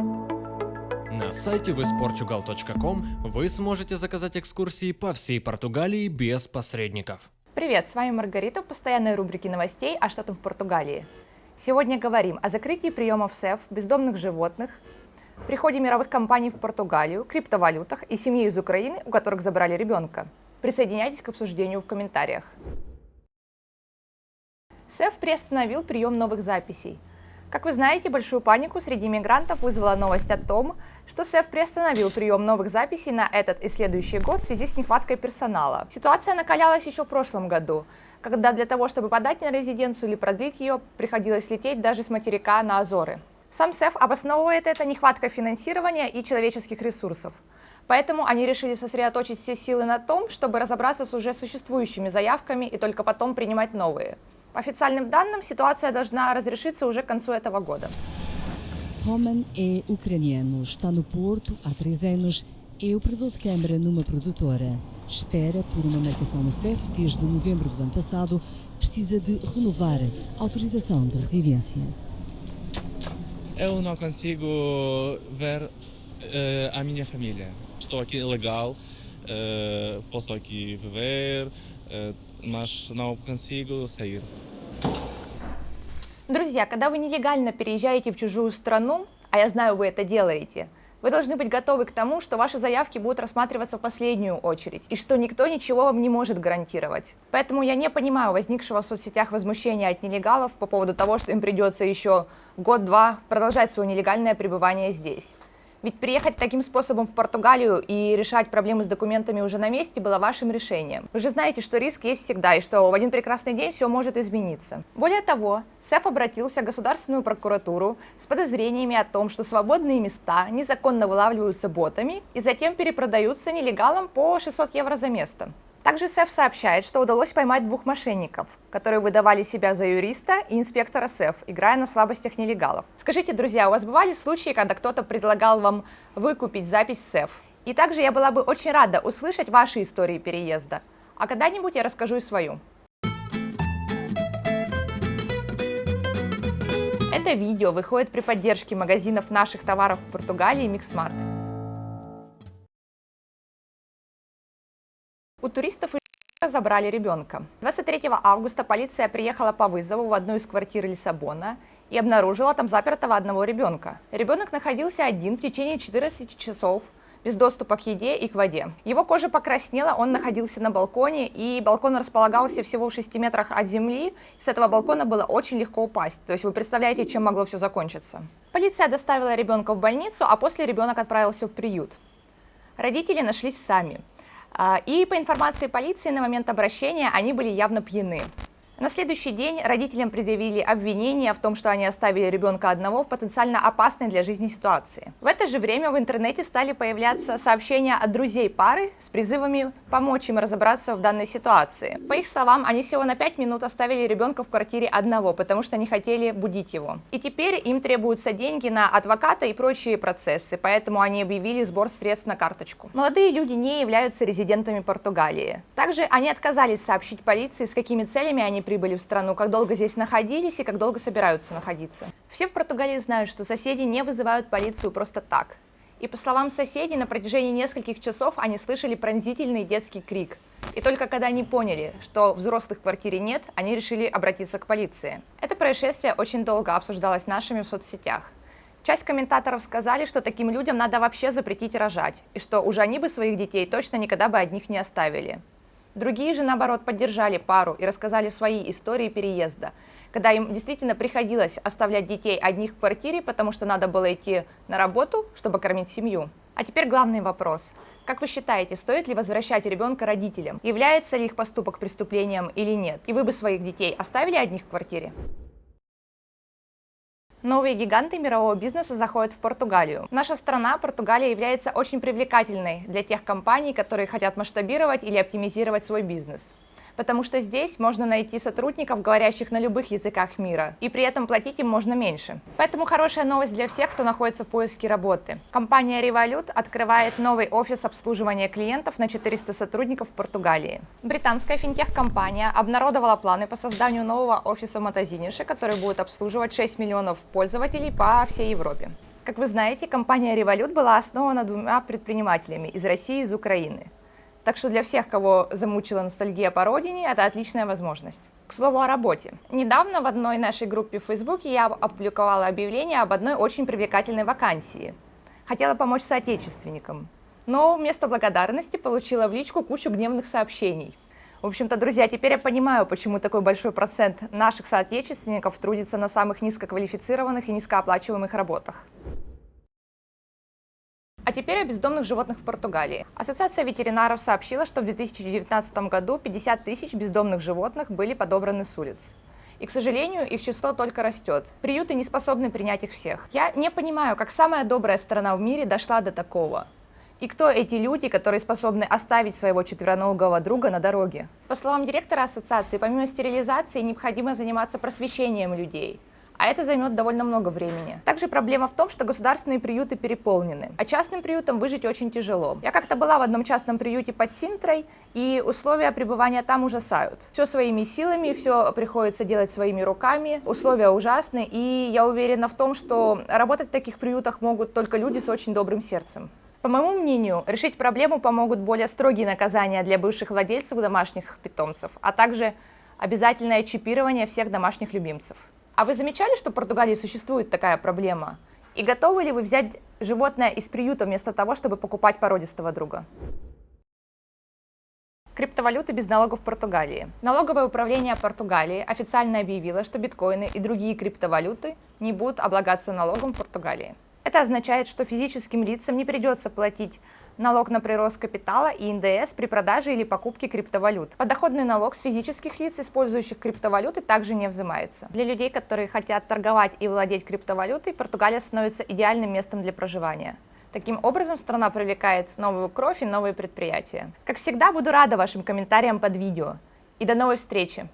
На сайте visportugal.com вы сможете заказать экскурсии по всей Португалии без посредников. Привет, с вами Маргарита в постоянной рубрике новостей «А что там в Португалии?». Сегодня говорим о закрытии приемов СЭФ, бездомных животных, приходе мировых компаний в Португалию, криптовалютах и семье из Украины, у которых забрали ребенка. Присоединяйтесь к обсуждению в комментариях. СЭФ приостановил прием новых записей – как вы знаете, большую панику среди мигрантов вызвала новость о том, что СЭФ приостановил прием новых записей на этот и следующий год в связи с нехваткой персонала. Ситуация накалялась еще в прошлом году, когда для того, чтобы подать на резиденцию или продлить ее, приходилось лететь даже с материка на Азоры. Сам СЭФ обосновывает это нехваткой финансирования и человеческих ресурсов. Поэтому они решили сосредоточить все силы на том, чтобы разобраться с уже существующими заявками и только потом принимать новые. По официальным данным, ситуация должна разрешиться уже к концу этого года. Roman é ucraniano, está no Porto há três anos, é operador de câmara numa produtora. Espera por uma marcação no CEF desde novembro do ano passado, precisa de renovar a autorização de residência. Eu não consigo ver uh, a minha família. Estou aqui legal, uh, posso aqui viver, uh, mas não consigo sair. Друзья, когда вы нелегально переезжаете в чужую страну, а я знаю, вы это делаете, вы должны быть готовы к тому, что ваши заявки будут рассматриваться в последнюю очередь, и что никто ничего вам не может гарантировать. Поэтому я не понимаю возникшего в соцсетях возмущения от нелегалов по поводу того, что им придется еще год-два продолжать свое нелегальное пребывание здесь. Ведь приехать таким способом в Португалию и решать проблемы с документами уже на месте было вашим решением. Вы же знаете, что риск есть всегда и что в один прекрасный день все может измениться. Более того, СЭФ обратился в Государственную прокуратуру с подозрениями о том, что свободные места незаконно вылавливаются ботами и затем перепродаются нелегалам по 600 евро за место. Также СЭФ сообщает, что удалось поймать двух мошенников, которые выдавали себя за юриста и инспектора СЭФ, играя на слабостях нелегалов. Скажите, друзья, у вас бывали случаи, когда кто-то предлагал вам выкупить запись в СЭФ? И также я была бы очень рада услышать ваши истории переезда. А когда-нибудь я расскажу и свою. Это видео выходит при поддержке магазинов наших товаров в Португалии Mixmart. У туристов забрали ребенка. 23 августа полиция приехала по вызову в одну из квартир Лиссабона и обнаружила там запертого одного ребенка. Ребенок находился один в течение 14 часов без доступа к еде и к воде. Его кожа покраснела, он находился на балконе, и балкон располагался всего в 6 метрах от земли. С этого балкона было очень легко упасть. То есть вы представляете, чем могло все закончиться. Полиция доставила ребенка в больницу, а после ребенок отправился в приют. Родители нашлись сами. А, и по информации полиции на момент обращения они были явно пьяны. На следующий день родителям предъявили обвинение в том, что они оставили ребенка одного в потенциально опасной для жизни ситуации. В это же время в интернете стали появляться сообщения от друзей пары с призывами помочь им разобраться в данной ситуации. По их словам, они всего на 5 минут оставили ребенка в квартире одного, потому что не хотели будить его. И теперь им требуются деньги на адвоката и прочие процессы, поэтому они объявили сбор средств на карточку. Молодые люди не являются резидентами Португалии. Также они отказались сообщить полиции, с какими целями они прибыли в страну, как долго здесь находились и как долго собираются находиться. Все в Португалии знают, что соседи не вызывают полицию просто так. И по словам соседей, на протяжении нескольких часов они слышали пронзительный детский крик. И только когда они поняли, что взрослых в квартире нет, они решили обратиться к полиции. Это происшествие очень долго обсуждалось нашими в соцсетях. Часть комментаторов сказали, что таким людям надо вообще запретить рожать, и что уже они бы своих детей точно никогда бы одних не оставили. Другие же, наоборот, поддержали пару и рассказали свои истории переезда, когда им действительно приходилось оставлять детей одних в квартире, потому что надо было идти на работу, чтобы кормить семью. А теперь главный вопрос. Как вы считаете, стоит ли возвращать ребенка родителям? Является ли их поступок преступлением или нет? И вы бы своих детей оставили одних в квартире? Новые гиганты мирового бизнеса заходят в Португалию. Наша страна, Португалия, является очень привлекательной для тех компаний, которые хотят масштабировать или оптимизировать свой бизнес потому что здесь можно найти сотрудников, говорящих на любых языках мира, и при этом платить им можно меньше. Поэтому хорошая новость для всех, кто находится в поиске работы. Компания Revolut открывает новый офис обслуживания клиентов на 400 сотрудников в Португалии. Британская финтех-компания обнародовала планы по созданию нового офиса в который будет обслуживать 6 миллионов пользователей по всей Европе. Как вы знаете, компания Revolut была основана двумя предпринимателями из России и из Украины. Так что для всех, кого замучила ностальгия по родине, это отличная возможность. К слову о работе. Недавно в одной нашей группе в Фейсбуке я опубликовала объявление об одной очень привлекательной вакансии. Хотела помочь соотечественникам. Но вместо благодарности получила в личку кучу гневных сообщений. В общем-то, друзья, теперь я понимаю, почему такой большой процент наших соотечественников трудится на самых низкоквалифицированных и низкооплачиваемых работах. Теперь о бездомных животных в Португалии. Ассоциация ветеринаров сообщила, что в 2019 году 50 тысяч бездомных животных были подобраны с улиц. И, к сожалению, их число только растет. Приюты не способны принять их всех. Я не понимаю, как самая добрая страна в мире дошла до такого. И кто эти люди, которые способны оставить своего четвероногого друга на дороге? По словам директора ассоциации, помимо стерилизации необходимо заниматься просвещением людей. А это займет довольно много времени. Также проблема в том, что государственные приюты переполнены, а частным приютам выжить очень тяжело. Я как-то была в одном частном приюте под Синтрой, и условия пребывания там ужасают. Все своими силами, все приходится делать своими руками, условия ужасны, и я уверена в том, что работать в таких приютах могут только люди с очень добрым сердцем. По моему мнению, решить проблему помогут более строгие наказания для бывших владельцев домашних питомцев, а также обязательное чипирование всех домашних любимцев. А вы замечали, что в Португалии существует такая проблема? И готовы ли вы взять животное из приюта вместо того, чтобы покупать породистого друга? Криптовалюты без налогов в Португалии. Налоговое управление Португалии официально объявило, что биткоины и другие криптовалюты не будут облагаться налогом в Португалии. Это означает, что физическим лицам не придется платить налог на прирост капитала и НДС при продаже или покупке криптовалют. Подоходный налог с физических лиц, использующих криптовалюты, также не взимается. Для людей, которые хотят торговать и владеть криптовалютой, Португалия становится идеальным местом для проживания. Таким образом, страна привлекает новую кровь и новые предприятия. Как всегда, буду рада вашим комментариям под видео. И до новой встречи!